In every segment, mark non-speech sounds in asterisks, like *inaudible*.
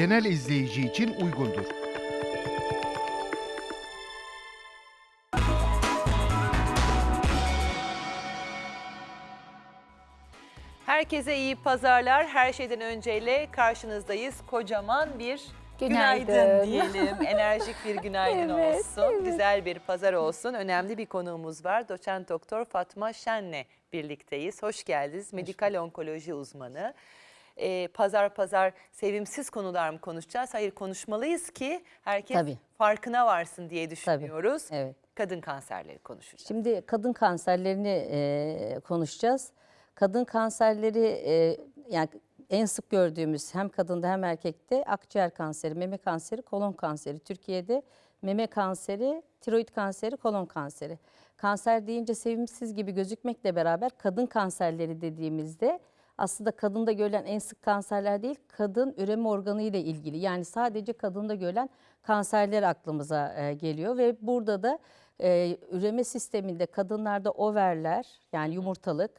genel izleyici için uygundur. Herkese iyi pazarlar. Her şeyden önceyle karşınızdayız. Kocaman bir Günaydın. günaydın *laughs* diyelim. Enerjik bir günaydın Evet, olsun. evet. Güzel bir pazar olsun. Önemli bir konuğumuz var. Doçent Doktor Fatma Şen'le birlikteyiz. Hoş geldiniz. Medikal onkoloji uzmanı. Ee, pazar pazar sevimsiz konular mı konuşacağız? Hayır konuşmalıyız ki herkes Tabii. farkına varsın diye düşünüyoruz. evet. Kadın kanserleri konuşacağız. Şimdi kadın kanserlerini e, konuşacağız. Kadın kanserleri e, yani en sık gördüğümüz hem kadında hem erkekte akciğer kanseri, meme kanseri, kolon kanseri. Türkiye'de meme kanseri, tiroid kanseri, kolon kanseri. Kanser deyince sevimsiz gibi gözükmekle beraber kadın kanserleri dediğimizde aslında kadında görülen en sık kanserler değil, kadın üreme organı ile ilgili. Yani sadece kadında görülen kanserler aklımıza e, geliyor ve burada da e, üreme sisteminde kadınlarda overler yani yumurtalık,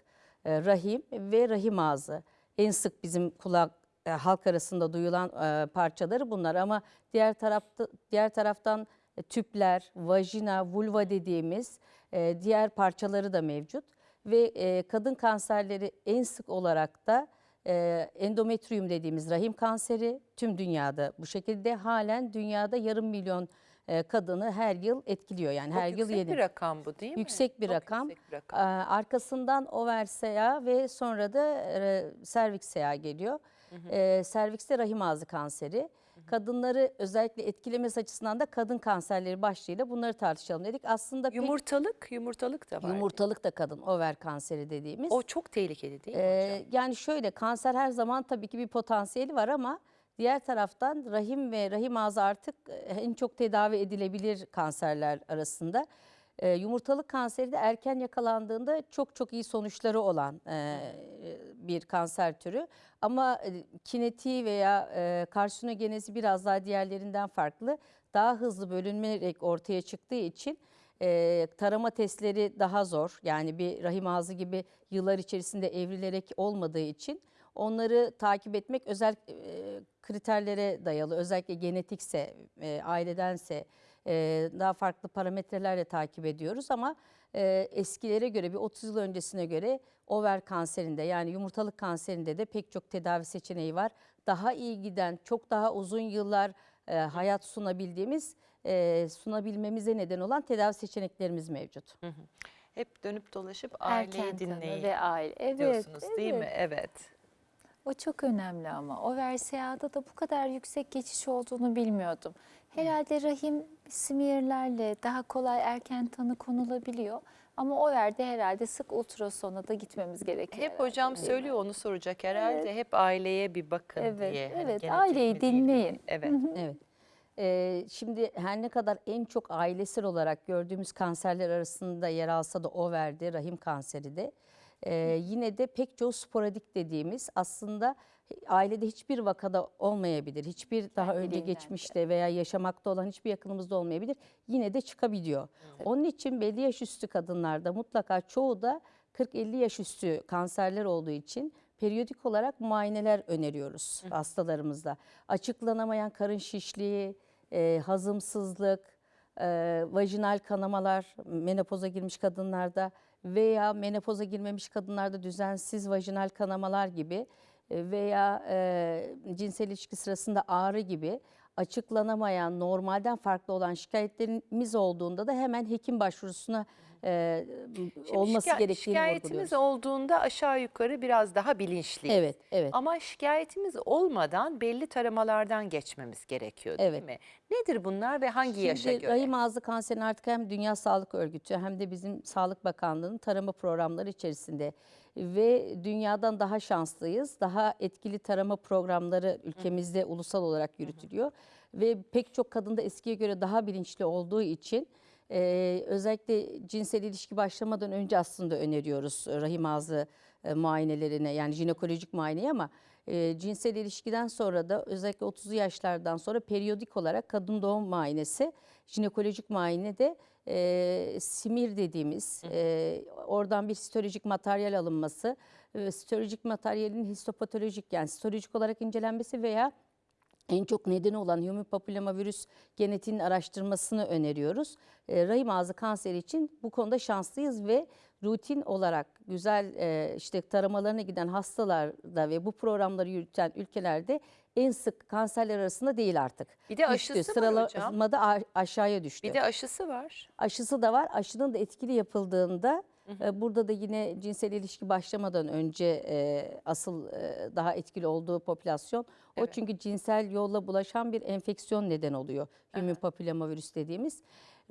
e, rahim ve rahim ağzı. En sık bizim kulak e, halk arasında duyulan e, parçaları bunlar. Ama diğer tarafta diğer taraftan e, tüpler, vajina, vulva dediğimiz e, diğer parçaları da mevcut ve e, kadın kanserleri en sık olarak da e, endometrium dediğimiz rahim kanseri tüm dünyada bu şekilde halen dünyada yarım milyon e, kadını her yıl etkiliyor yani Çok her yıl yüksek yeni. bir rakam bu değil mi? Yüksek bir Çok rakam. yüksek bir rakam. Ee, Arkasından over ve sonra da e, serviks SEA geliyor. Ee, Servikste rahim ağzı kanseri. Kadınları özellikle etkilemesi açısından da kadın kanserleri başlığıyla bunları tartışalım dedik. Aslında Yumurtalık, yumurtalık da var. yumurtalık da kadın over kanseri dediğimiz. O çok tehlikeli değil mi Ee, hocam? yani şöyle kanser her zaman tabii ki bir potansiyeli var ama diğer taraftan rahim ve rahim ağzı artık e, en çok tedavi edilebilir kanserler arasında. Ee, yumurtalık kanseri de erken yakalandığında çok çok iyi sonuçları olan e, bir kanser türü. Ama e, kinetiği veya e, karsinogenezi biraz daha diğerlerinden farklı. Daha hızlı bölünmerek ortaya çıktığı için e, tarama testleri daha zor. Yani bir rahim ağzı gibi yıllar içerisinde evrilerek olmadığı için onları takip etmek özel e, kriterlere dayalı. Özellikle genetikse, ailedense e, daha farklı parametrelerle takip ediyoruz ama e, eskilere göre bir 30 yıl öncesine göre over kanserinde yani yumurtalık kanserinde de pek çok tedavi seçeneği var. Daha iyi giden, çok daha uzun yıllar e, hayat sunabildiğimiz, e, sunabilmemize neden olan tedavi seçeneklerimiz mevcut. Hep dönüp dolaşıp aileyi Erken dinleyin ve aile. Evet, diyorsunuz değil mi? evet. Evet. O çok önemli ama. O VRSA'da da bu kadar yüksek geçiş olduğunu bilmiyordum. Herhalde rahim smearlerle daha kolay erken tanı konulabiliyor. Ama o verde herhalde sık ultrasona da gitmemiz gerekiyor. Hep herhalde, hocam söylüyor onu soracak herhalde. Hep aileye bir bakın Evet, diye. Hani evet, aileyi dinleyin. Evet. Evet. Ee, şimdi her ne kadar en çok ailesel olarak gördüğümüz kanserler arasında yer alsa da overdi, rahim kanseri de e, yine de pek çoğu sporadik dediğimiz aslında ailede hiçbir vakada olmayabilir. Hiçbir daha önce geçmişte veya yaşamakta olan hiçbir yakınımızda olmayabilir. Yine de çıkabiliyor. Onun için belli yaş üstü kadınlarda mutlaka çoğu da 40-50 yaş üstü kanserler olduğu için periyodik olarak muayeneler öneriyoruz hastalarımızda. Açıklanamayan karın şişliği, e, hazımsızlık, e, vajinal kanamalar menopoza girmiş kadınlarda veya menopoza girmemiş kadınlarda düzensiz vajinal kanamalar gibi veya e, cinsel ilişki sırasında ağrı gibi açıklanamayan, normalden farklı olan şikayetlerimiz olduğunda da hemen hekim başvurusuna e, Şimdi olması şika- gerektiğini Şikayetimiz olduğunda aşağı yukarı biraz daha bilinçliyiz. Evet, evet. Ama şikayetimiz olmadan belli taramalardan geçmemiz gerekiyor değil Evet. mi? Nedir bunlar ve hangi yaşa Şimdi göre? rahim ağzı kanserinin artık hem Dünya Sağlık Örgütü hem de bizim Sağlık Bakanlığı'nın tarama programları içerisinde ve dünyadan daha şanslıyız. Daha etkili tarama programları ülkemizde ulusal olarak yürütülüyor. Ve pek çok kadında eskiye göre daha bilinçli olduğu için e, özellikle cinsel ilişki başlamadan önce aslında öneriyoruz rahim ağzı e, muayenelerine yani jinekolojik muayeneyi ama e, cinsel ilişkiden sonra da özellikle 30'lu yaşlardan sonra periyodik olarak kadın doğum muayenesi, jinekolojik muayene de e, simir dediğimiz e, oradan bir histolojik materyal alınması, e, histolojik materyalin histopatolojik yani histolojik olarak incelenmesi veya en çok nedeni olan human papillomavirüs genetiğinin araştırmasını öneriyoruz. E, rahim ağzı kanseri için bu konuda şanslıyız ve rutin olarak güzel e, işte taramalarına giden hastalarda ve bu programları yürüten ülkelerde en sık kanserler arasında değil artık. Bir de aşısı var hocam. Sıralamada aşağıya düştü. Bir de aşısı var. Aşısı da var. Aşının da etkili yapıldığında e, burada da yine cinsel ilişki başlamadan önce e, asıl e, daha etkili olduğu popülasyon. O çünkü cinsel yolla bulaşan bir enfeksiyon neden oluyor. Human papillomavirüs dediğimiz.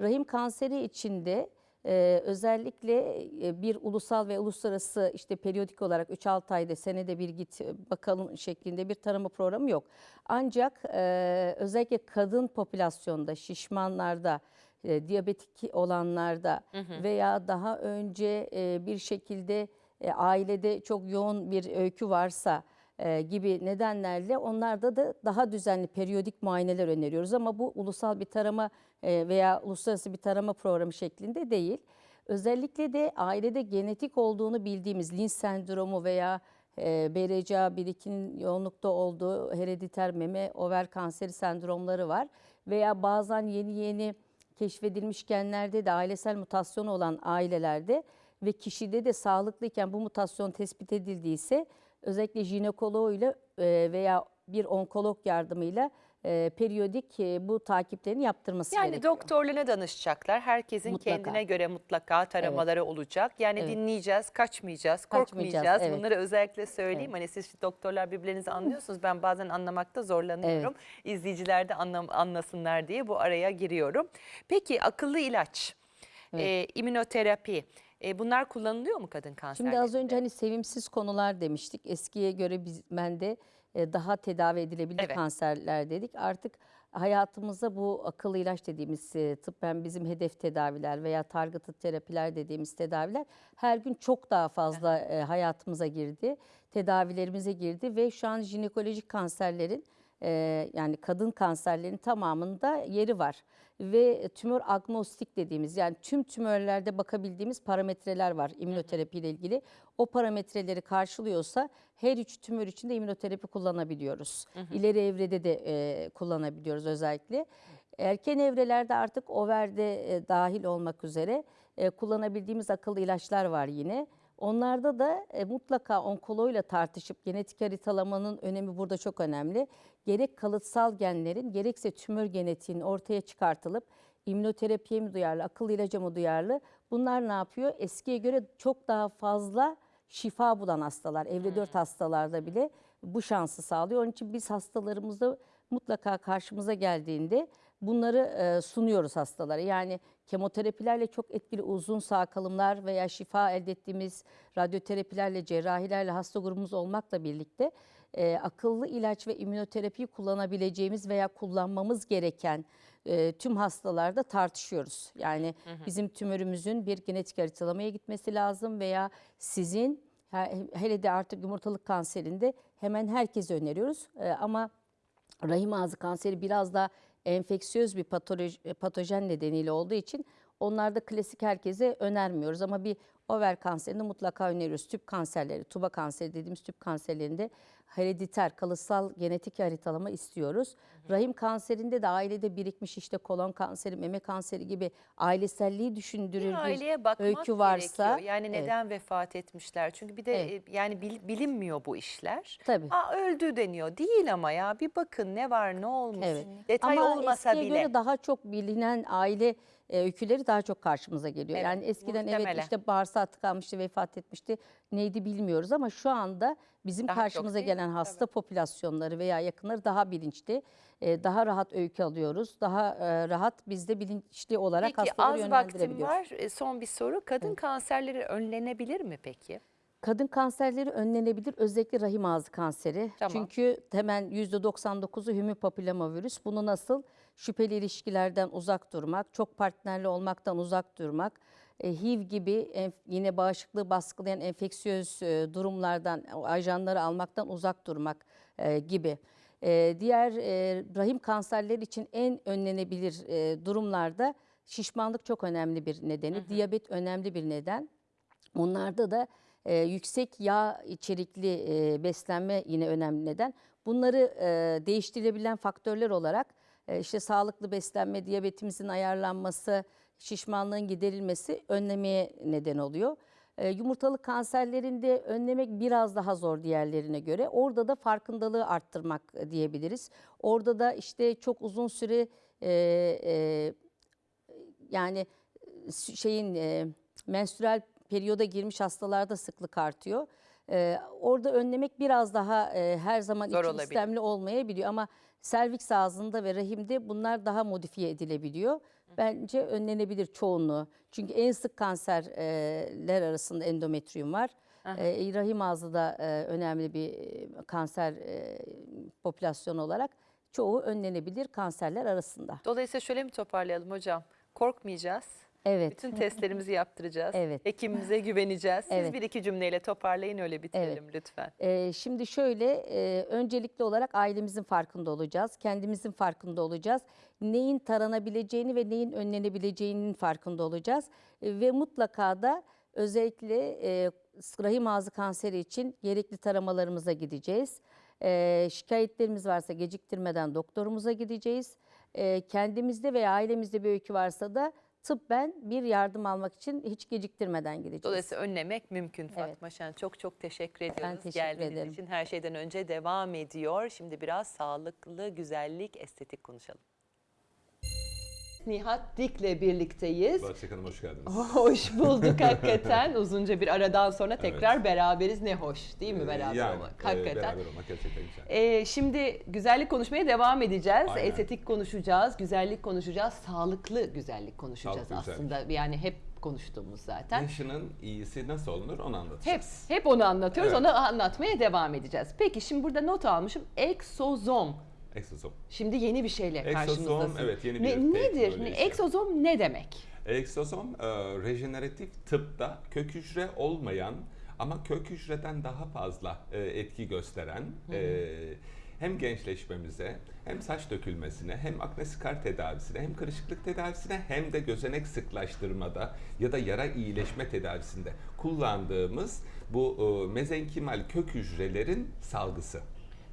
Rahim kanseri içinde e, özellikle e, bir ulusal ve uluslararası işte periyodik olarak 3-6 ayda senede bir git e, bakalım şeklinde bir tarama programı yok. Ancak e, özellikle kadın popülasyonda, şişmanlarda, e, diyabetik olanlarda veya daha önce e, bir şekilde e, ailede çok yoğun bir öykü varsa e, gibi nedenlerle onlarda da daha düzenli periyodik muayeneler öneriyoruz ama bu ulusal bir tarama e, veya uluslararası bir tarama programı şeklinde değil. Özellikle de ailede genetik olduğunu bildiğimiz Lynch sendromu veya e, BRCA 1-2'nin yoğunlukta olduğu herediter meme over kanseri sendromları var. Veya bazen yeni yeni keşfedilmiş genlerde de ailesel mutasyonu olan ailelerde ve kişide de sağlıklıyken bu mutasyon tespit edildiyse özellikle jinekoloğuyla e, veya bir onkolog yardımıyla e, periyodik e, bu takiplerini yaptırması Yani gerekiyor. doktorlarına danışacaklar. Herkesin Mutlaka. kendine göre mutlaka taramaları olacak. Yani Evet. dinleyeceğiz, kaçmayacağız, Kaçmayacağız, korkmayacağız. evet. Bunları özellikle söyleyeyim. Hani siz doktorlar birbirinizi anlıyorsunuz. Ben bazen anlamakta zorlanıyorum. İzleyiciler de anlam- anlasınlar diye bu araya giriyorum. Peki akıllı ilaç, e, immünoterapi e, bunlar kullanılıyor mu kadın kanserlerinde? Şimdi az önce hani sevimsiz konular demiştik. Eskiye göre biz bende e, daha tedavi edilebilir Evet. kanserler dedik. Artık hayatımıza bu akıllı ilaç dediğimiz e, tıbben bizim hedef tedaviler veya targeted terapiler dediğimiz tedaviler her gün çok daha fazla e, hayatımıza girdi. Tedavilerimize girdi ve şu an jinekolojik kanserlerin e, yani kadın kanserlerin tamamında yeri var. Ve tümör agnostik dediğimiz yani tüm tümörlerde bakabildiğimiz parametreler var immünoterapi ile ilgili. O parametreleri karşılıyorsa her üç tümör için de immünoterapi kullanabiliyoruz. İleri evrede de e, kullanabiliyoruz özellikle. Erken evrelerde artık overde e, dahil olmak üzere e, kullanabildiğimiz akıllı ilaçlar var yine. Onlarda da e, mutlaka onkoloğuyla tartışıp genetik haritalamanın önemi burada çok önemli. Gerek kalıtsal genlerin gerekse tümör genetiğinin ortaya çıkartılıp immünoterapiye mi duyarlı, akıllı ilaca mı duyarlı? Bunlar ne yapıyor? Eskiye göre çok daha fazla şifa bulan hastalar, evre 4 hastalarda bile bu şansı sağlıyor. Onun için biz hastalarımızda mutlaka karşımıza geldiğinde bunları e, sunuyoruz hastalara. Yani kemoterapilerle çok etkili uzun sağ kalımlar veya şifa elde ettiğimiz radyoterapilerle, cerrahilerle hasta grubumuz olmakla birlikte e, akıllı ilaç ve immünoterapiyi kullanabileceğimiz veya kullanmamız gereken e, tüm hastalarda tartışıyoruz. Yani bizim tümörümüzün bir genetik haritalamaya gitmesi lazım veya sizin he- hele de artık yumurtalık kanserinde hemen herkese öneriyoruz. E, ama rahim ağzı kanseri biraz daha enfeksiyöz bir patoloji, patojen nedeniyle olduğu için onlarda klasik herkese önermiyoruz ama bir over kanserini mutlaka öneriyoruz. Tüp kanserleri, tuba kanseri dediğimiz tüp kanserlerinde herediter, kalıtsal genetik haritalama istiyoruz. Rahim kanserinde de ailede birikmiş işte kolon kanseri, meme kanseri gibi aileselliği düşündürür bir aileye bakmak öykü varsa gerekiyor. Yani evet. neden vefat etmişler? Çünkü bir de Evet. e, yani bil- bilinmiyor bu işler. Tabii. Aa, öldü deniyor. Değil ama ya bir bakın ne var ne olmuş. Evet. Detay Ama olmasa eskiye bile. göre daha çok bilinen aile e, öyküleri daha çok karşımıza geliyor. Evet, yani eskiden muhtemelen. evet işte bağırsağı tıkanmıştı, vefat etmişti. Neydi bilmiyoruz ama şu anda bizim Daha karşımıza mi? gelen hasta popülasyonları veya yakınları daha bilinçli. e, daha rahat öykü alıyoruz. Daha e, rahat biz de bilinçli olarak Peki hastaları az vaktim yönlendirebiliyoruz. var. E, Son bir soru. Kadın kanserleri önlenebilir mi peki? Kadın kanserleri önlenebilir. Özellikle rahim ağzı kanseri. Tamam. Çünkü hemen %99'u human papillomavirüs. Bunu nasıl? Şüpheli ilişkilerden uzak durmak, çok partnerli olmaktan uzak durmak, e, HIV gibi yine bağışıklığı baskılayan enfeksiyöz e, durumlardan, ajanları almaktan uzak durmak e, gibi. Diğer rahim kanserleri için en önlenebilir durumlarda şişmanlık çok önemli bir nedeni, diyabet önemli bir neden. Onlarda da e, yüksek yağ içerikli e, beslenme yine önemli neden. Bunları e, değiştirilebilen faktörler olarak işte sağlıklı beslenme, diyabetimizin ayarlanması, şişmanlığın giderilmesi önlemeye neden oluyor. E, yumurtalık kanserlerinde önlemek biraz daha zor diğerlerine göre. Orada da farkındalığı arttırmak e, diyebiliriz. Orada da işte çok uzun süre e, e, yani e, şeyin e, menstrüel periyoda girmiş hastalarda sıklık artıyor. E, orada önlemek biraz daha e, her zaman Zor iki olabilir. istemli olmayabiliyor ama serviks ağzında ve rahimde bunlar daha modifiye edilebiliyor. Bence önlenebilir çoğunluğu. Çünkü en sık kanserler arasında endometrium var. E, rahim ağzı da e, önemli bir e, kanser e, popülasyonu olarak çoğu önlenebilir kanserler arasında. Dolayısıyla şöyle mi toparlayalım hocam? Korkmayacağız. Evet. Bütün testlerimizi yaptıracağız. Evet. Hekimimize güveneceğiz. Siz Evet. bir iki cümleyle toparlayın öyle bitirelim lütfen. Ee, şimdi şöyle, e, öncelikli olarak ailemizin farkında olacağız, kendimizin farkında olacağız. Neyin taranabileceğini ve neyin önlenebileceğinin farkında olacağız. E, ve mutlaka da özellikle e, rahim ağzı kanseri için gerekli taramalarımıza gideceğiz. E, şikayetlerimiz varsa geciktirmeden doktorumuza gideceğiz. E, kendimizde veya ailemizde bir öykü varsa da tıbben bir yardım almak için hiç geciktirmeden gideceğiz. Dolayısıyla önlemek mümkün Fatma Şen. Çok çok teşekkür ediyoruz teşekkür geldiğiniz ederim. için. Her şeyden önce devam ediyor. Şimdi biraz sağlıklı, güzellik, estetik konuşalım. Nihat Dik'le birlikteyiz. Bahçek Hanım hoş geldiniz. *laughs* Hoş bulduk hakikaten. Uzunca bir aradan sonra tekrar beraberiz. Ne hoş değil mi beraber yani, olmak? e, Hakikaten. beraber olmak gerçekten güzel. Ee, şimdi güzellik konuşmaya devam edeceğiz. Aynen. Estetik konuşacağız, güzellik konuşacağız, sağlıklı güzellik konuşacağız Sağlıklı aslında. Yani hep konuştuğumuz zaten. Yaşının iyisi nasıl olunur onu Hep anlatacağız. hep onu anlatıyoruz. Evet. Onu anlatmaya devam edeceğiz. Peki şimdi burada not almışım. Eksozom. Eksozom. Şimdi yeni bir şeyle Eksozom, karşımızdasın. evet, yeni bir ne, Nedir? teknolojisi. Eksozom ne demek? Eksozom e, rejeneratif tıpta kök hücre olmayan ama kök hücreden daha fazla e, etki gösteren e, hem gençleşmemize hem saç dökülmesine hem akne skar tedavisine hem kırışıklık tedavisine hem de gözenek sıklaştırmada ya da yara iyileşme tedavisinde kullandığımız bu e, mezenkimal kök hücrelerin salgısı.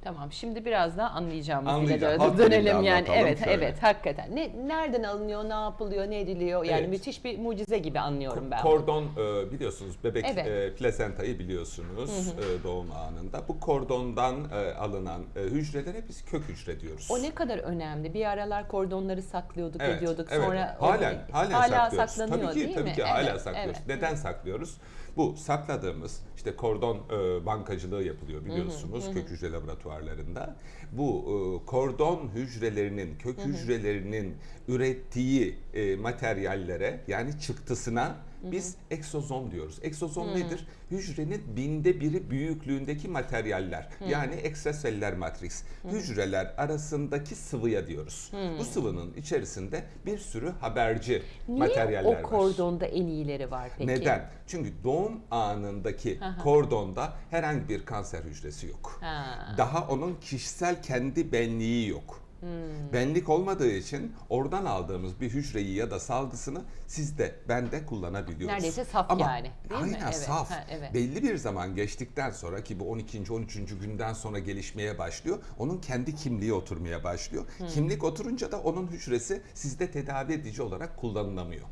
Tamam şimdi biraz daha anlayacağımız dile Anlayacağım. doğru Halk dönelim yani. Evet şöyle. evet hakikaten. Ne nereden alınıyor, ne yapılıyor, ne ediliyor? Yani Evet. müthiş bir mucize gibi anlıyorum ben. Kordon e, biliyorsunuz bebek Evet. e, plasentayı biliyorsunuz e, doğum anında. Bu kordondan e, alınan e, hücrelere biz kök hücre diyoruz. O ne kadar önemli. Bir aralar kordonları saklıyorduk, Evet, ediyorduk. evet. Sonra halen halen hala saklanıyor tabii ki, değil tabii mi? ki hala Evet, saklıyoruz. evet. Neden saklıyoruz? Bu sakladığımız işte kordon e, bankacılığı yapılıyor biliyorsunuz kök hücre laboratuvarlarında. Bu e, kordon hücrelerinin, kök hücrelerinin ürettiği e, materyallere yani çıktısına biz eksozom diyoruz. Eksozom nedir? Hücrenin binde biri büyüklüğündeki materyaller. Yani ekstraseller matris. Hücreler arasındaki sıvıya diyoruz. Bu sıvının içerisinde bir sürü haberci Niye materyaller o var. kordonda en iyileri var peki? Neden? Çünkü doğum anındaki kordonda herhangi bir kanser hücresi yok. Ha. Daha onun kişisel kendi benliği yok. Hmm. Benlik olmadığı için oradan aldığımız bir hücreyi ya da salgısını siz de ben de kullanabiliyoruz. Neredeyse saf Ama yani, değil mi? aynen Evet, saf. ha, evet. Belli bir zaman geçtikten sonra ki bu 12. 13. günden sonra gelişmeye başlıyor. Onun kendi kimliği oturmaya başlıyor. Hmm. Kimlik oturunca da onun hücresi sizde tedavi edici olarak kullanılamıyor.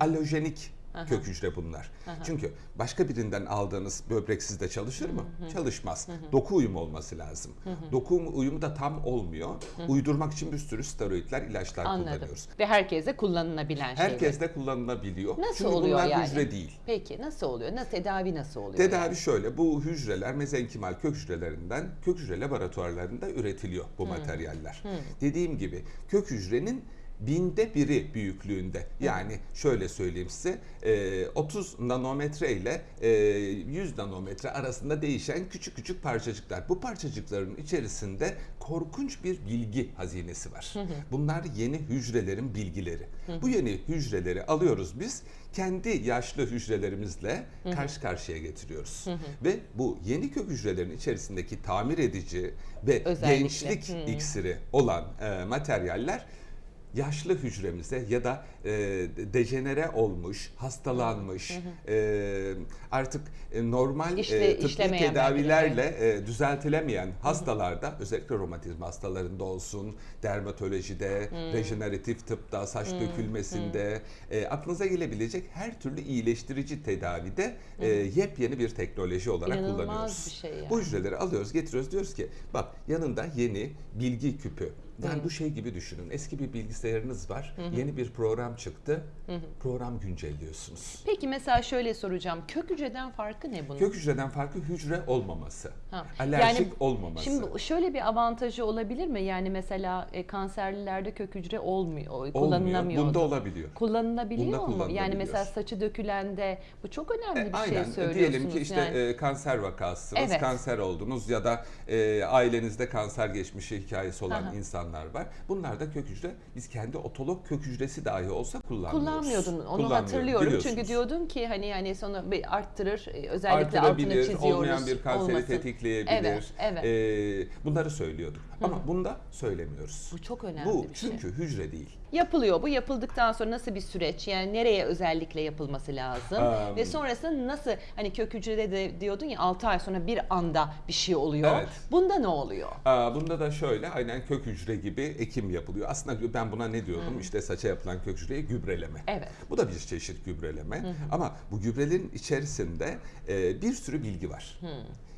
Alojenik kök hücre bunlar. Çünkü başka birinden aldığınız böbrek sizde çalışır mı? Çalışmaz. Doku uyumu olması lazım. Doku uyumu da tam olmuyor. Uydurmak için bir sürü steroidler, ilaçlar Anladım. kullanıyoruz. Ve herkese kullanılabilen şeyler. Herkes de kullanılabiliyor. Nasıl Çünkü oluyor bunlar yani? hücre değil. Peki nasıl oluyor? Nasıl tedavi nasıl oluyor? Tedavi yani? şöyle, bu hücreler mezenkimal kök hücrelerinden kök hücre laboratuvarlarında üretiliyor bu materyaller. Dediğim gibi kök hücrenin binde biri büyüklüğünde. Yani şöyle söyleyeyim size, e, 30 nanometre ile e, 100 nanometre arasında değişen küçük küçük parçacıklar. Bu parçacıkların içerisinde korkunç bir bilgi hazinesi var. Bunlar yeni hücrelerin bilgileri. Bu yeni hücreleri alıyoruz biz kendi yaşlı hücrelerimizle karşı karşıya getiriyoruz. Ve bu yeni kök hücrelerin içerisindeki tamir edici ve Özellikle. gençlik iksiri olan e, materyaller yaşlı hücremize ya da e, dejenere olmuş, hastalanmış, e, artık e, normal İşle- e, tıbbi tedavilerle e, düzeltilemeyen hastalarda özellikle romatizma hastalarında olsun, dermatolojide, rejeneratif tıpta, saç dökülmesinde e, aklınıza gelebilecek her türlü iyileştirici tedavide e, yepyeni bir teknoloji olarak İnanılmaz kullanıyoruz. bir şey yani. Bu hücreleri alıyoruz, getiriyoruz diyoruz ki bak yanında yeni bilgi küpü. Yani bu şey gibi düşünün. Eski bir bilgisayarınız var. Yeni bir program çıktı. Program güncelliyorsunuz. Peki mesela şöyle soracağım. Kök hücreden farkı ne bunun? Kök hücreden farkı hücre olmaması. Ha. Alerjik Yani olmaması. Şimdi şöyle bir avantajı olabilir mi? Yani mesela e, kanserlilerde kök hücre olmuyor, Olmuyor. kullanılamıyor. Bunda olabiliyor. Kullanılabiliyor Bunda mu? Yani mesela saçı dökülende bu çok önemli bir E, Aynen. şey söylüyorsunuz. Diyelim ki işte yani. e, kanser vakasısınız, Evet. kanser oldunuz ya da e, ailenizde kanser geçmişi hikayesi olan Aha. İnsanlar var. Bunlar da kök hücre, biz kendi otolog kök hücresi dahi olsa kullanmıyoruz. Kullanmıyordun. Onu hatırlıyorum. Çünkü diyordun ki hani yani bir arttırır. e, Özellikle altını çiziyoruz. olmayan bir kanseri olmasın. tetikleyebilir. Evet, evet. E, bunları söylüyorduk. Ama bunda söylemiyoruz. Bu çok önemli Bu bir şey. çünkü hücre değil. Yapılıyor. Bu yapıldıktan sonra nasıl bir süreç? Yani nereye özellikle yapılması lazım? Um, Ve sonrasında nasıl hani kök hücrede de diyordun ya 6 ay sonra bir anda bir şey oluyor. Evet. Bunda ne oluyor? Aa, Bunda da şöyle aynen kök hücre gibi ekim yapılıyor. Aslında ben buna ne diyordum? İşte saça yapılan kök hücreye gübreleme. Evet. Bu da bir çeşit gübreleme. Ama bu gübrelerin içerisinde e, bir sürü bilgi var.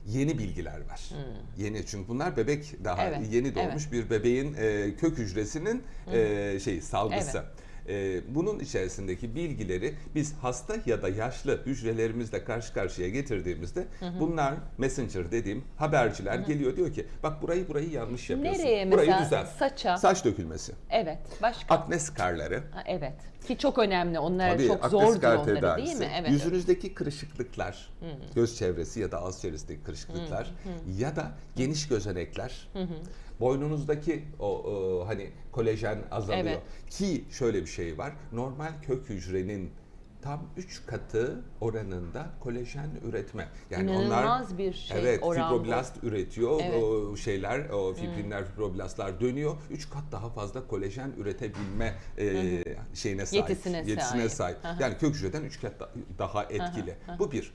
Yeni bilgiler var. Yeni çünkü bunlar bebek daha Evet, yeni doğmuş bir bebeğin e, kök hücresinin e, şey salgısı. E, bunun içerisindeki bilgileri biz hasta ya da yaşlı hücrelerimizle karşı karşıya getirdiğimizde bunlar messenger dediğim haberciler geliyor diyor ki bak burayı burayı yanlış yapıyorsun. Nereye burayı mesela? düzelt. Saça. Saç dökülmesi. Evet. Başka? Akne skarları. Ha, evet. Ki çok önemli. Onlar Tabii, çok akne zor diyor skar onları tedavisi. değil mi? Evet. Yüzünüzdeki kırışıklıklar, göz çevresi ya da ağız çevresindeki kırışıklıklar ya da geniş gözenekler, boynunuzdaki o, o hani kolajen azalıyor. Evet. Ki şöyle bir şey var. Normal kök hücrenin tam 3 katı oranında kolajen üretme. Yani İnanılmaz onlar bir şey, Evet, oran bu. fibroblast üretiyor. Evet. O şeyler, o fibrinler, fibroblastlar dönüyor. 3 kat daha fazla kolajen üretebilme e, şeyine sahip. Yetisine sahip. sahip. Hı. Yani kök hücreden 3 kat da- daha etkili. Bu bir.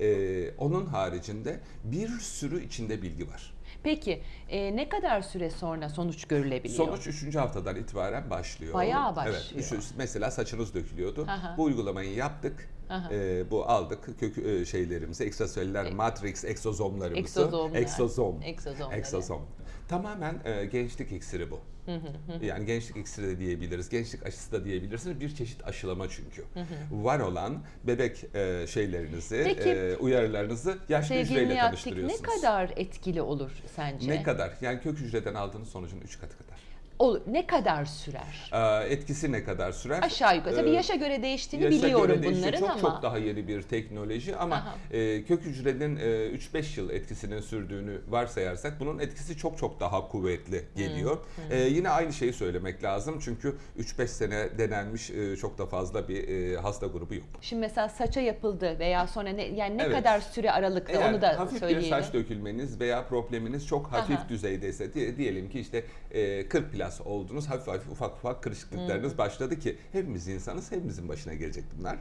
Ee, onun haricinde bir sürü içinde bilgi var. Peki e, ne kadar süre sonra sonuç görülebiliyor? Sonuç 3. haftadan itibaren başlıyor. Bayağı Evet. başlıyor. üç- mesela saçınız dökülüyordu. Aha. Bu uygulamayı yaptık. Aha. Ee, bu aldık kök e, şeylerimizi, ekstraselüler matrix, eksozomlarımızı. Eksozomlar. Eksozom. Eksozomları. Eksozom. Tamamen e, gençlik iksiri bu. Yani gençlik iksiri de diyebiliriz, gençlik aşısı da diyebilirsiniz. Bir çeşit aşılama çünkü. Var olan bebek e, şeylerinizi, Peki, e, uyarılarınızı yaşlı hücreyle tanıştırıyorsunuz. ne kadar etkili olur sence? Ne kadar? Yani kök hücreden aldığınız sonucun 3 katı kadar. Olur. Ne kadar sürer? Ee, etkisi ne kadar sürer? Aşağı yukarı. Tabii Ee, yaşa göre değiştiğini yaşa biliyorum göre değişiyor. bunların çok, ama. Çok daha yeni bir teknoloji ama Aha. e, kök hücrenin e, 3-5 yıl etkisinin sürdüğünü varsayarsak bunun etkisi çok çok daha kuvvetli geliyor. E, yine aynı şeyi söylemek lazım çünkü 3-5 sene denenmiş e, çok da fazla bir e, hasta grubu yok. Şimdi mesela saça yapıldı veya sonra ne yani ne Evet. kadar süre aralıkta Eğer onu da hafif bir söyleyelim. saç dökülmeniz veya probleminiz çok hafif Aha. düzeydeyse diye- diyelim ki işte e, 40 plus oldunuz hafif hafif ufak ufak kırışıklıklarınız başladı ki hepimiz insanız hepimizin başına gelecek bunlar.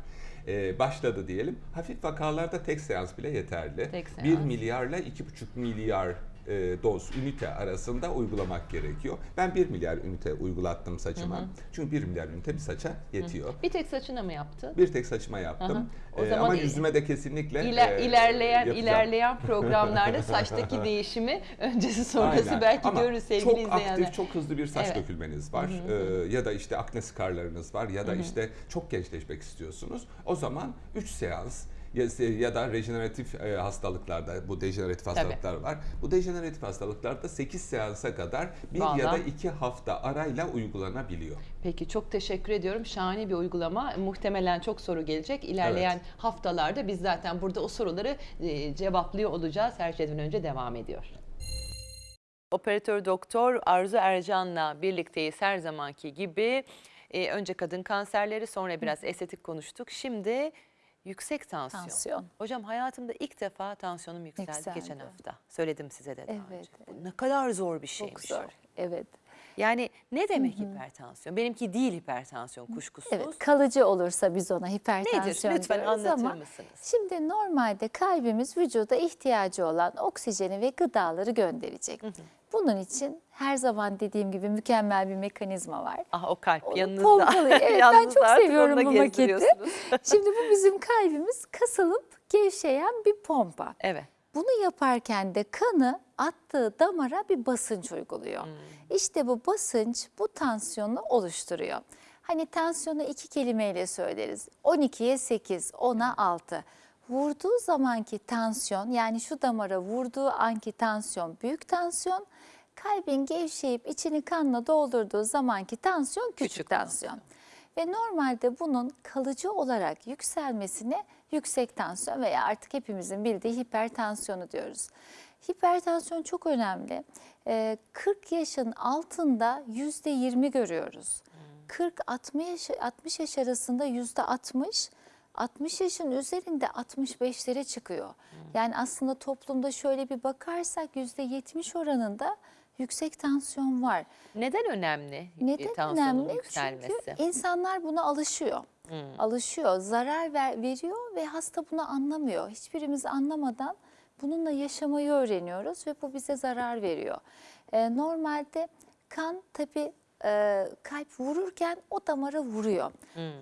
E, başladı diyelim. Hafif vakalarda tek seans bile yeterli. Tek 1 seans. milyarla 2,5 milyar e, doz ünite arasında uygulamak gerekiyor. Ben 1 milyar ünite uygulattım saçıma. Çünkü 1 milyar ünite bir saça yetiyor. Bir tek saçına mı yaptı? Bir tek saçıma yaptım. Aha. O E, zaman ama yüzüme de kesinlikle İler, e, ilerleyen yapacağım. ilerleyen *laughs* programlarda *laughs* saçtaki değişimi öncesi sonrası Aynen. belki Ama görürüz sevgili çok izleyenler. aktif, çok hızlı bir saç Evet. dökülmeniz var. Ee, ya da işte akne skarlarınız var ya da işte çok gençleşmek istiyorsunuz. O zaman 3 seans ya, ya da rejeneratif e, hastalıklarda bu dejeneratif hastalıklar var. Bu dejeneratif hastalıklarda 8 seansa kadar bir ya da Vallahi. 2 hafta arayla uygulanabiliyor. Peki çok teşekkür ediyorum. Şahane bir uygulama. Muhtemelen çok soru gelecek. İlerleyen Evet. haftalarda biz zaten burada o soruları e, cevaplıyor olacağız. Her şeyden önce devam ediyor. Operatör doktor Arzu Ercan'la birlikteyiz her zamanki gibi. E, önce kadın kanserleri sonra biraz estetik konuştuk. Şimdi yüksek tansiyon. Tansiyon. Hocam hayatımda ilk defa tansiyonum yükseldi, Yükseldi. geçen hafta. Söyledim size de daha Evet, önce. Bu ne kadar zor bir şeymiş Çok zor. o. Evet. Yani ne demek hipertansiyon? Benimki değil hipertansiyon kuşkusuz. Evet, kalıcı olursa biz ona hipertansiyon Nedir? Lütfen diyoruz anlatır ama mısınız? Şimdi normalde kalbimiz vücuda ihtiyacı olan oksijeni ve gıdaları gönderecek. Bunun için her zaman dediğim gibi mükemmel bir mekanizma var. Ah o kalp Onu yanınızda. pompalıyor. *laughs* Evet ben Yalnız çok artık seviyorum bu maketi. *laughs* Şimdi bu bizim kalbimiz kasılıp gevşeyen bir pompa. evet. Bunu yaparken de kanı attığı damara bir basınç uyguluyor. İşte bu basınç bu tansiyonu oluşturuyor. Hani tansiyonu iki kelimeyle söyleriz. 12'ye 8, 10'a 6. Vurduğu zamanki tansiyon yani şu damara vurduğu anki tansiyon büyük tansiyon. Kalbin gevşeyip içini kanla doldurduğu zamanki tansiyon küçük, Küçük tansiyon. Ve normalde bunun kalıcı olarak yükselmesine yüksek tansiyon veya artık hepimizin bildiği hipertansiyonu diyoruz. Hipertansiyon çok önemli. Ee, 40 yaşın altında %20 görüyoruz. 40-60 yaş, 60 yaş arasında %60, 60 yaşın üzerinde 65'lere çıkıyor. Yani aslında toplumda şöyle bir bakarsak %70 oranında yüksek tansiyon var. Neden önemli Neden tansiyonun önemli? yükselmesi? Çünkü insanlar buna alışıyor. Alışıyor, zarar ver, veriyor ve hasta bunu anlamıyor. Hiçbirimiz anlamadan bununla yaşamayı öğreniyoruz ve bu bize zarar veriyor. Ee, normalde kan tabii e, kalp vururken o damara vuruyor.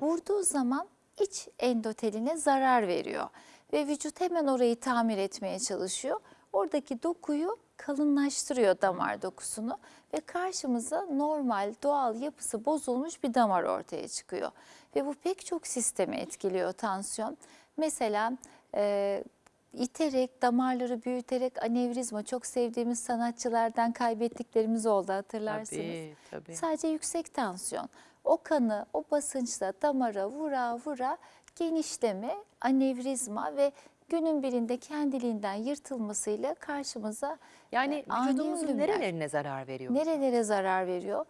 Vurduğu zaman iç endoteline zarar veriyor ve vücut hemen orayı tamir etmeye çalışıyor. Oradaki dokuyu kalınlaştırıyor damar dokusunu ve karşımıza normal doğal yapısı bozulmuş bir damar ortaya çıkıyor. Ve bu pek çok sistemi etkiliyor tansiyon. Mesela e, iterek, damarları büyüterek anevrizma çok sevdiğimiz sanatçılardan kaybettiklerimiz oldu hatırlarsınız. Tabii, tabii. Sadece yüksek tansiyon. O kanı o basınçla damara vura vura genişleme, anevrizma ve günün birinde kendiliğinden yırtılmasıyla karşımıza Yani e, ani vücudumuzun ölümler. nerelerine zarar veriyor? Nerelere zarar veriyor?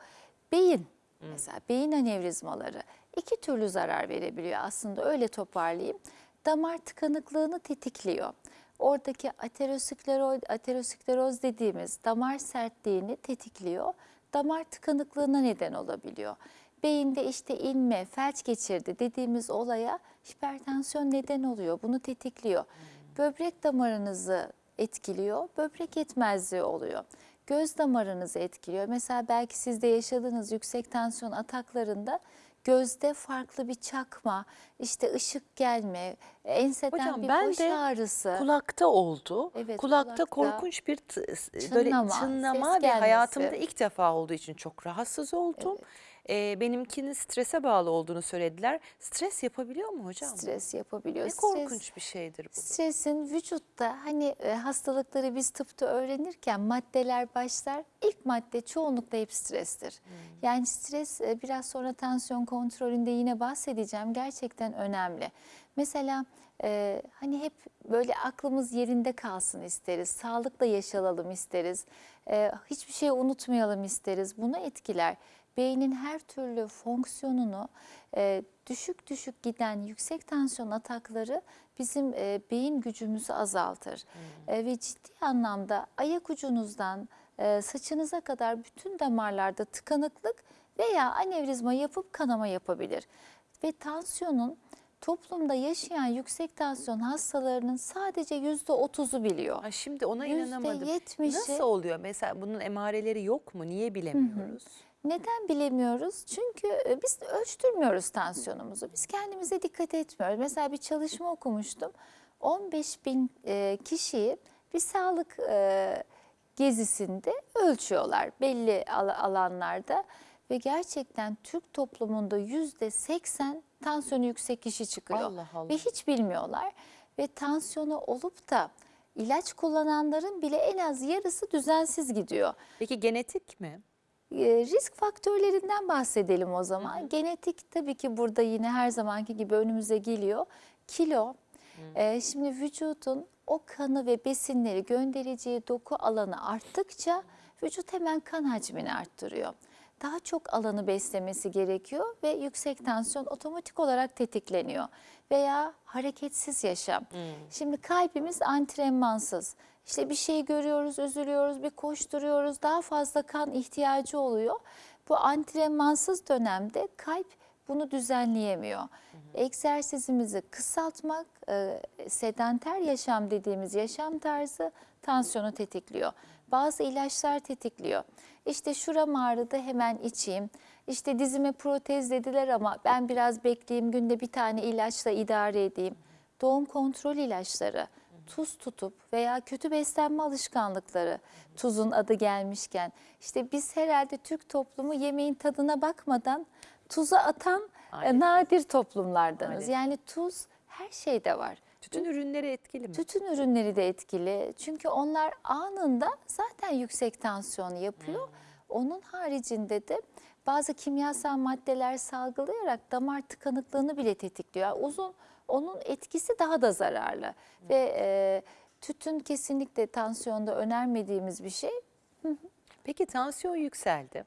Beyin mesela beyin anevrizmaları iki türlü zarar verebiliyor aslında öyle toparlayayım. Damar tıkanıklığını tetikliyor. Oradaki ateroskleroz, ateroskleroz dediğimiz damar sertliğini tetikliyor. Damar tıkanıklığına neden olabiliyor. Beyinde işte inme, felç geçirdi dediğimiz olaya hipertansiyon neden oluyor. Bunu tetikliyor. Böbrek damarınızı etkiliyor, böbrek yetmezliği oluyor. Göz damarınızı etkiliyor. Mesela belki siz de yaşadığınız yüksek tansiyon ataklarında gözde farklı bir çakma, işte ışık gelme, enseden Hocam bir ben baş de ağrısı. kulakta oldu. Evet, kulakta, kulakta korkunç bir t- böyle çınlama, ve hayatımda gelmesi. ilk defa olduğu için çok rahatsız oldum. Ee, benimkinin strese bağlı olduğunu söylediler. Stres yapabiliyor mu hocam? Stres yapabiliyor. Ne Stres- korkunç bir şeydir bu. Stresin vücutta hani e, hastalıkları biz tıpta öğrenirken maddeler başlar. İlk madde çoğunlukla hep strestir. Yani stres e, biraz sonra tansiyon kontrolünde yine bahsedeceğim. Gerçekten önemli. Mesela e, hani hep böyle aklımız yerinde kalsın isteriz. Sağlıkla yaşayalım isteriz. E, hiçbir şey unutmayalım isteriz. Bunu etkiler. Beynin her türlü fonksiyonunu e, düşük düşük giden yüksek tansiyon atakları bizim e, beyin gücümüzü azaltır. E, ve ciddi anlamda ayak ucunuzdan e, saçınıza kadar bütün damarlarda tıkanıklık veya anevrizma yapıp kanama yapabilir. Ve tansiyonun toplumda yaşayan yüksek tansiyon hastalarının sadece %30'u biliyor. Ay şimdi ona Yüzde inanamadım. yetmişi- Nasıl oluyor? Mesela bunun emareleri yok mu? Niye bilemiyoruz? Neden bilemiyoruz? Çünkü e, biz ölçtürmüyoruz tansiyonumuzu. Biz kendimize dikkat etmiyoruz. Mesela bir çalışma okumuştum. 15 bin e, kişiyi bir sağlık e, gezisinde ölçüyorlar belli al- alanlarda. Ve gerçekten Türk toplumunda yüzde 80 tansiyonu yüksek kişi çıkıyor. Allah Allah. Ve hiç bilmiyorlar. Ve tansiyonu olup da ilaç kullananların bile en az yarısı düzensiz gidiyor. Peki genetik mi? E, risk faktörlerinden bahsedelim o zaman. Genetik tabii ki burada yine her zamanki gibi önümüze geliyor. Kilo. E, şimdi vücudun o kanı ve besinleri göndereceği doku alanı arttıkça vücut hemen kan hacmini arttırıyor. Daha çok alanı beslemesi gerekiyor ve yüksek tansiyon otomatik olarak tetikleniyor. Veya hareketsiz yaşam. Şimdi kalbimiz antrenmansız İşte bir şey görüyoruz, üzülüyoruz, bir koşturuyoruz, daha fazla kan ihtiyacı oluyor. Bu antrenmansız dönemde kalp bunu düzenleyemiyor. Egzersizimizi kısaltmak, e, sedanter yaşam dediğimiz yaşam tarzı tansiyonu tetikliyor. Bazı ilaçlar tetikliyor. İşte şuram ağrıdı hemen içeyim. İşte dizime protez dediler ama ben biraz bekleyeyim günde bir tane ilaçla idare edeyim. Doğum kontrol ilaçları, tuz tutup veya kötü beslenme alışkanlıkları tuzun adı gelmişken işte biz herhalde Türk toplumu yemeğin tadına bakmadan tuza atan e, Maalesef. nadir toplumlardanız. Maalesef. Yani tuz her şeyde var. Tütün ürünleri etkili mi? Tütün ürünleri de etkili. Çünkü onlar anında zaten yüksek tansiyon yapıyor. Onun haricinde de bazı kimyasal maddeler salgılayarak damar tıkanıklığını bile tetikliyor. Yani uzun onun etkisi daha da zararlı. Ve e, tütün kesinlikle tansiyonda önermediğimiz bir şey. Peki tansiyon yükseldi.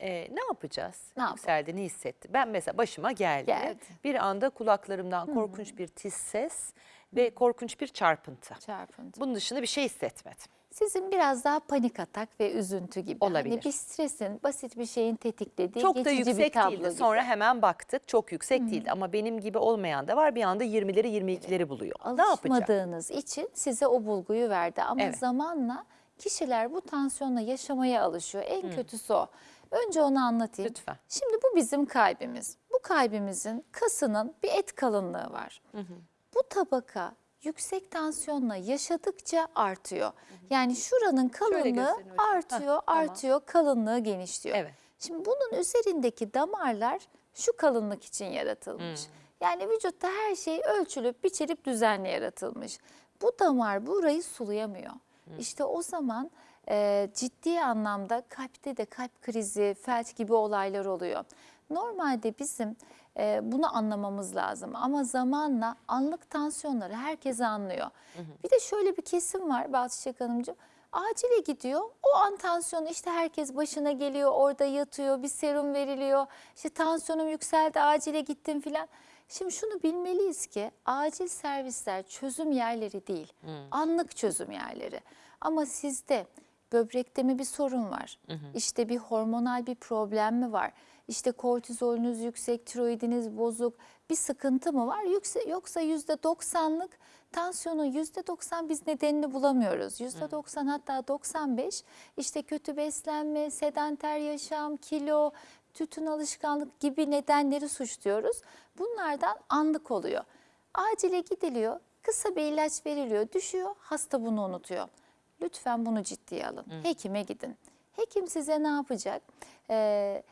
Ee, ne yapacağız? Ne? Yükseldi, ne hissetti? Ben mesela başıma geldi. Geldi. Bir anda kulaklarımdan korkunç bir tiz ses ve korkunç bir çarpıntı. Çarpıntı. Bunun dışında bir şey hissetmedim. Sizin biraz daha panik atak ve üzüntü gibi. Olabilir. Hani bir stresin, basit bir şeyin tetiklediği Çok da yüksek değildi. gibi. Sonra hemen baktık. Çok yüksek değildi ama benim gibi olmayan da var. Bir anda 20'leri 22'leri buluyor. Ne yapacak? alışmadığınız için size o bulguyu verdi. Ama Evet. zamanla kişiler bu tansiyonla yaşamaya alışıyor. En kötüsü o. Önce onu anlatayım. Lütfen. Şimdi bu bizim kalbimiz. Bu kalbimizin kasının bir et kalınlığı var. Bu tabaka yüksek tansiyonla yaşadıkça artıyor. Yani şuranın kalınlığı artıyor, Heh, tamam. artıyor, kalınlığı genişliyor. Evet. Şimdi bunun üzerindeki damarlar şu kalınlık için yaratılmış. Yani vücutta her şey ölçülüp, biçilip, düzenli yaratılmış. Bu damar burayı sulayamıyor. İşte o zaman e, ciddi anlamda kalpte de kalp krizi, felç gibi olaylar oluyor. Normalde bizim e, bunu anlamamız lazım ama zamanla anlık tansiyonları herkes anlıyor. Bir de şöyle bir kesim var Balçı Çiçek Hanımcığım. Acile gidiyor. O an tansiyonu işte herkes başına geliyor, orada yatıyor, bir serum veriliyor. İşte tansiyonum yükseldi, acile gittim filan. Şimdi şunu bilmeliyiz ki acil servisler çözüm yerleri değil, anlık çözüm yerleri. Ama sizde böbrekte mi bir sorun var? İşte bir hormonal bir problem mi var? İşte kortizolünüz yüksek, tiroidiniz bozuk, bir sıkıntı mı var? Yoksa, yoksa %90'lık tansiyonun %90 biz nedenini bulamıyoruz. %90 hatta 95 işte kötü beslenme, sedanter yaşam, kilo, tütün alışkanlık gibi nedenleri suçluyoruz. Bunlardan anlık oluyor. Acile gidiliyor, kısa bir ilaç veriliyor, düşüyor, hasta bunu unutuyor. Lütfen bunu ciddiye alın. Hekime gidin. Hekim size ne yapacak? Ee,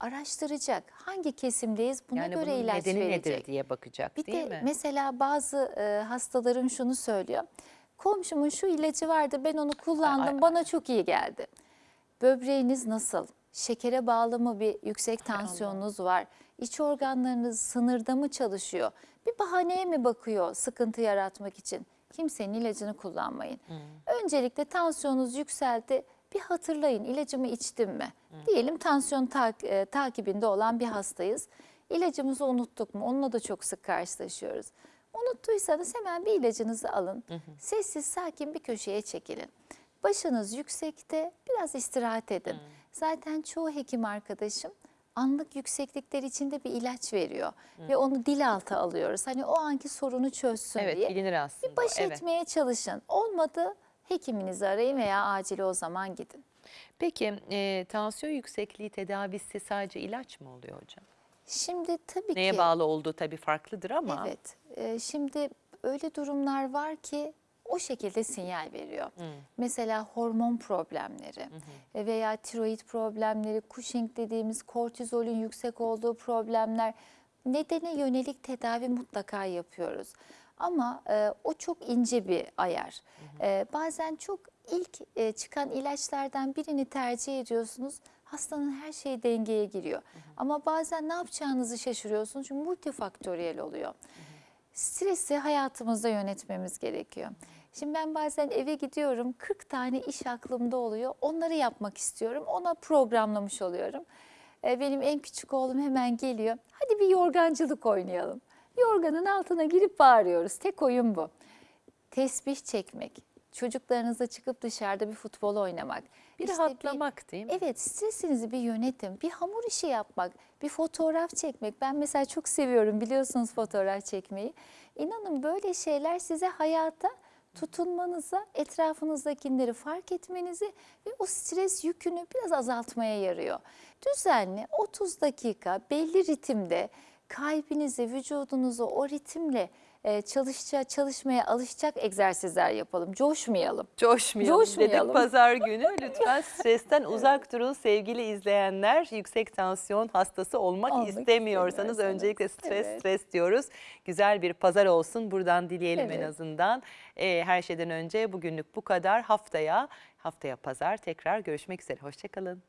araştıracak. Hangi kesimdeyiz buna Yani göre ilaç nedeni verecek. nedir diye bakacak Bir değil de mi? mesela bazı e, hastalarım şunu söylüyor. Komşumun şu ilacı vardı ben onu kullandım Ay, ay, bana çok iyi geldi. Böbreğiniz nasıl? Şekere bağlı mı bir yüksek tansiyonunuz var? İç organlarınız sınırda mı çalışıyor? Bir bahaneye mi bakıyor sıkıntı yaratmak için? Kimsenin ilacını kullanmayın. Öncelikle tansiyonunuz yükseldi. Bir hatırlayın ilacımı içtim mi? Diyelim tansiyon tak- e, takibinde olan bir hastayız. İlacımızı unuttuk mu? Onunla da çok sık karşılaşıyoruz. Unuttuysanız hemen bir ilacınızı alın. Sessiz sakin bir köşeye çekilin. Başınız yüksekte biraz istirahat edin. Zaten çoğu hekim arkadaşım anlık yükseklikler içinde bir ilaç veriyor. Ve onu dil altı alıyoruz. Hani o anki sorunu çözsün Evet diye. bilinir aslında. Bir baş evet. etmeye çalışın. Olmadı hekiminizi arayın veya acile o zaman gidin. Peki e, tansiyon yüksekliği tedavisi sadece ilaç mı oluyor hocam? Şimdi tabii Neye ki bağlı olduğu tabii farklıdır ama. Evet. e, şimdi öyle durumlar var ki o şekilde sinyal veriyor. Mesela hormon problemleri e, veya tiroid problemleri, Cushing dediğimiz kortizolün yüksek olduğu problemler nedene yönelik tedavi mutlaka yapıyoruz. Ama e, o çok ince bir ayar. E, bazen çok ilk e, çıkan ilaçlardan birini tercih ediyorsunuz. Hastanın her şeyi dengeye giriyor. Ama bazen ne yapacağınızı şaşırıyorsunuz çünkü multifaktöriyel oluyor. Stresi hayatımızda yönetmemiz gerekiyor. Şimdi ben bazen eve gidiyorum 40 tane iş aklımda oluyor. Onları yapmak istiyorum. Ona programlamış oluyorum. Ee, Benim en küçük oğlum hemen geliyor. Hadi bir yorgancılık oynayalım. Yorganın altına girip bağırıyoruz. Tek oyun bu. Tesbih çekmek, Çocuklarınızla çıkıp dışarıda bir futbol oynamak. Bir işte rahatlamak değil mi? Evet stresinizi bir yönetin. Bir hamur işi yapmak, bir fotoğraf çekmek. Ben mesela çok seviyorum biliyorsunuz fotoğraf çekmeyi. İnanın böyle şeyler size hayata tutunmanıza, etrafınızdakileri fark etmenizi ve o stres yükünü biraz azaltmaya yarıyor. Düzenli 30 dakika belli ritimde kalbinizi, vücudunuzu o ritimle e, çalışça, çalışmaya alışacak egzersizler yapalım. Coşmayalım. Coşmayalım, Coşmayalım. dedik pazar günü. *laughs* Lütfen stresten uzak durun sevgili izleyenler. Yüksek tansiyon hastası olmak, Olmak istemiyorsanız öncelikle stres Evet. stres diyoruz. Güzel bir pazar olsun buradan dileyelim en Evet. azından. Ee, her şeyden önce bugünlük bu kadar. Haftaya haftaya pazar tekrar görüşmek üzere. Hoşçakalın.